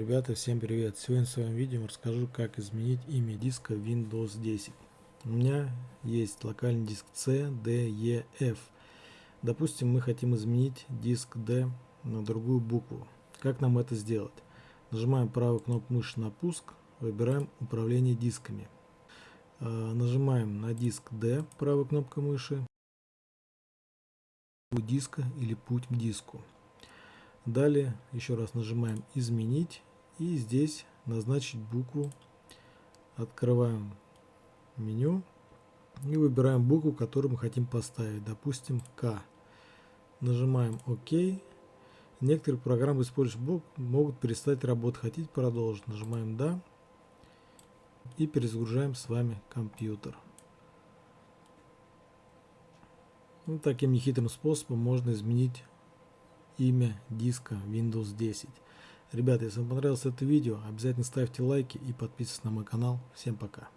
Ребята, всем привет! Сегодня в своем видео расскажу, как изменить имя диска Windows 10. У меня есть локальный диск C, D, E, F. Допустим, мы хотим изменить диск D на другую букву. Как нам это сделать? Нажимаем правую кнопку мыши на пуск, выбираем управление дисками. А, нажимаем на диск D, правой кнопкой мыши, диска или путь к диску. Далее еще раз нажимаем изменить и здесь назначить букву. Открываем меню и выбираем букву, которую мы хотим поставить. Допустим К. Нажимаем ОК. Некоторые программы, использующие букву, могут перестать работать. Хотите продолжить? Нажимаем Да. И перезагружаем с вами компьютер. Ну, таким нехитрым способом можно изменить имя диска Windows 10. Ребята, если вам понравилось это видео, обязательно ставьте лайки и подписывайтесь на мой канал. Всем пока.